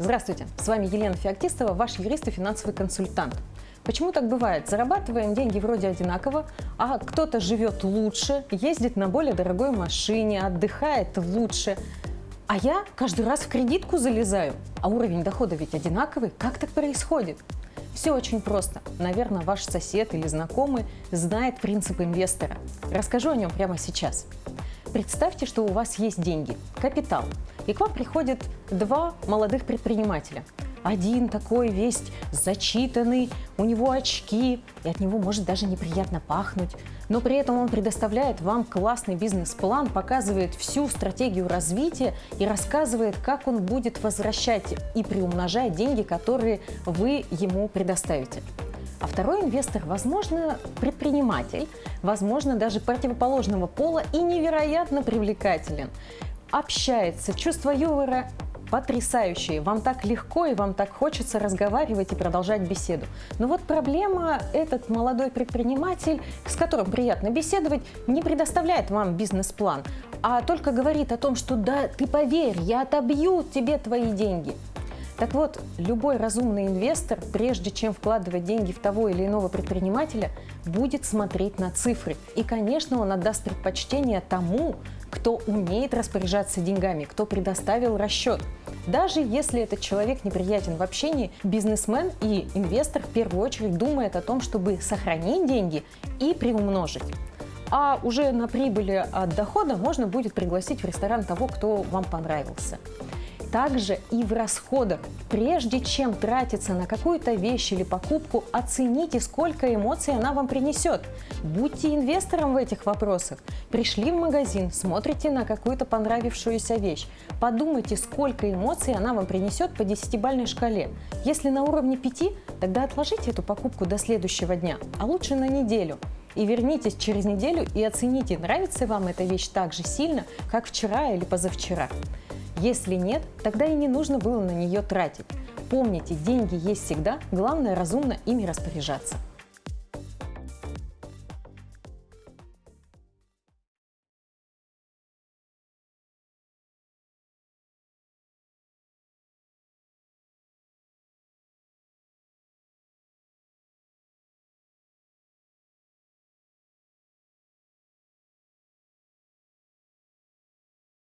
Здравствуйте, с вами Елена Феоктистова, ваш юрист и финансовый консультант. Почему так бывает? Зарабатываем деньги вроде одинаково, а кто-то живет лучше, ездит на более дорогой машине, отдыхает лучше, а я каждый раз в кредитку залезаю, а уровень дохода ведь одинаковый. Как так происходит? Все очень просто. Наверное, ваш сосед или знакомый знает принцип инвестора. Расскажу о нем прямо сейчас. Представьте, что у вас есть деньги, капитал, и к вам приходят два молодых предпринимателя. Один такой весь зачитанный, у него очки, и от него может даже неприятно пахнуть. Но при этом он предоставляет вам классный бизнес-план, показывает всю стратегию развития и рассказывает, как он будет возвращать и приумножать деньги, которые вы ему предоставите. А второй инвестор, возможно, предприниматель, возможно, даже противоположного пола и невероятно привлекателен. Общается, чувство юмора потрясающие. Вам так легко и вам так хочется разговаривать и продолжать беседу. Но вот проблема, этот молодой предприниматель, с которым приятно беседовать, не предоставляет вам бизнес-план, а только говорит о том, что да, ты поверь, я отобью тебе твои деньги. Так вот, любой разумный инвестор, прежде чем вкладывать деньги в того или иного предпринимателя, будет смотреть на цифры. И, конечно, он отдаст предпочтение тому, кто умеет распоряжаться деньгами, кто предоставил расчет. Даже если этот человек неприятен в общении, бизнесмен и инвестор в первую очередь думает о том, чтобы сохранить деньги и приумножить. А уже на прибыли от дохода можно будет пригласить в ресторан того, кто вам понравился также и в расходах. Прежде чем тратиться на какую-то вещь или покупку, оцените, сколько эмоций она вам принесет. Будьте инвестором в этих вопросах. Пришли в магазин, смотрите на какую-то понравившуюся вещь. Подумайте, сколько эмоций она вам принесет по 10-бальной шкале. Если на уровне 5, тогда отложите эту покупку до следующего дня, а лучше на неделю и вернитесь через неделю и оцените, нравится вам эта вещь так же сильно, как вчера или позавчера. Если нет, тогда и не нужно было на нее тратить. Помните, деньги есть всегда, главное разумно ими распоряжаться.